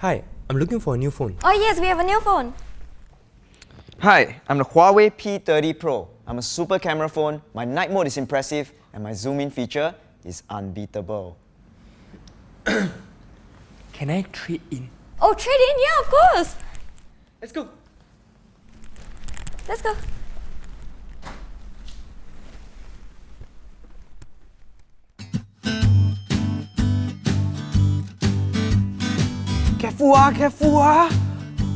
Hi, I'm looking for a new phone. Oh yes, we have a new phone. Hi, I'm the Huawei P30 Pro. I'm a super camera phone, my night mode is impressive, and my zoom in feature is unbeatable. Can I trade in? Oh, trade in? Yeah, of course. Let's go. Let's go. Careful ah, careful ah.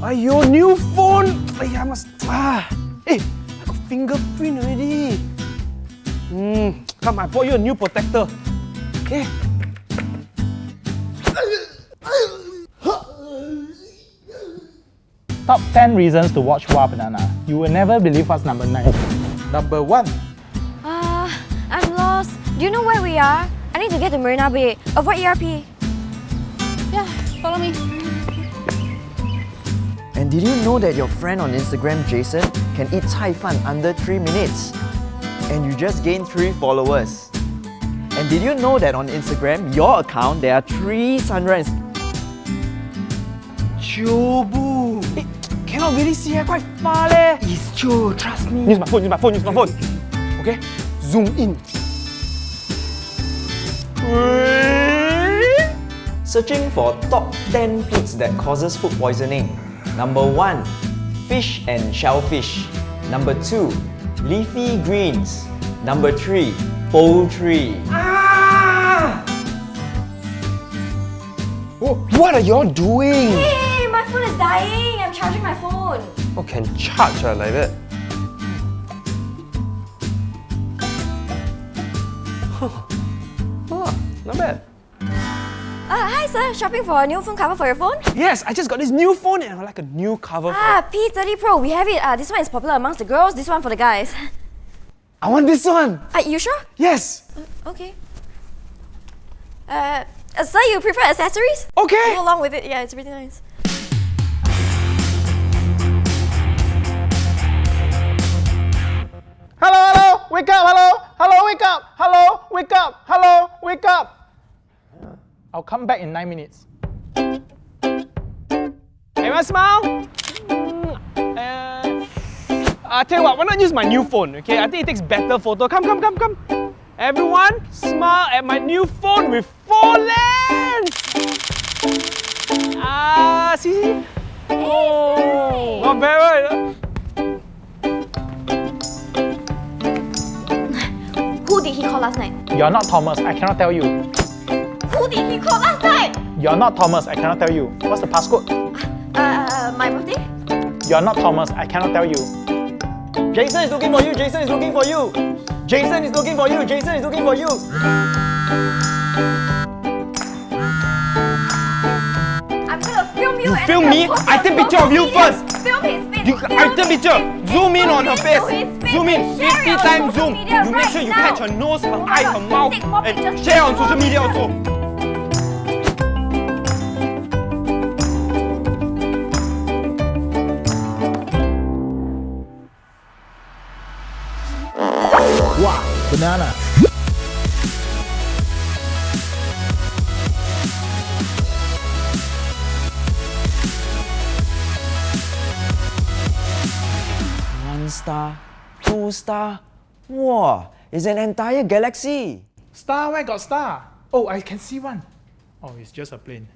Aiyo, new phone. Aiya, must ah. Hey, I got fingerprint already. Hmm, come, I bought you a new protector. Okay. Top 10 reasons to watch Wah!Banana. You will never believe what's number 9. Number one. Uh, I'm lost. Do you know where we are? I need to get to Marina Bay. Avoid ERP. Yeah, follow me. Did you know that your friend on Instagram, Jason, can eat Cai Fan under 3 minutes? And you just gained 3 followers. And did you know that on Instagram, your account, there are 3 sunrise? Chobu. Hey, cannot really see, eh, quite far leh. It's true, trust me. Use my phone, use my phone, use my phone. Okay, zoom in. Searching for top 10 foods that causes food poisoning. Number 1. Fish and shellfish. Number 2. Leafy greens. Number 3. Poultry. Ah! Oh, what are y'all doing? Hey, my phone is dying. I'm charging my phone. Oh, can charge ah, like that? oh, not bad. Uh, hi sir, shopping for a new phone cover for your phone? Yes, I just got this new phone and I like a new cover. for Ah, P30 Pro, we have it. Uh, this one is popular amongst the girls, this one for the guys. I want this one. Are you sure? Yes. Okay. Uh, uh, sir, you prefer accessories? Okay. Go along with it. Yeah, it's really nice. I'll come back in 9 minutes. Everyone smile. Mm, uh, I tell you what, why not use my new phone, okay? I think it takes better photo. Come, come, come, come. Everyone, smile at my new phone with four lens. Ah, see, see? Oh, not bad, right? Who did he call last night? You're not Thomas, I cannot tell you. Did he call last night? You're not Thomas, I cannot tell you. What's the passcode? Uh, my birthday? You're not Thomas, I cannot tell you. Jason is looking for you, Jason is looking for you. Jason is looking for you, Jason is looking for you. I'm gonna film you. You and film me? I take picture of you first. Film his face. You, I take picture. Zoom in on her face. into his face Zoom in. 50 times zoom. You make sure you now. catch her nose, her Oh eye, God, her mouth, and share on social media also. Wow, banana. One star, two star. Wow, it's an entire galaxy. Star, where got star? Oh, I can see one. Oh, it's just a plane.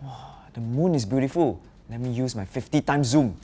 Wow, The moon is beautiful. Let me use my 50 times zoom.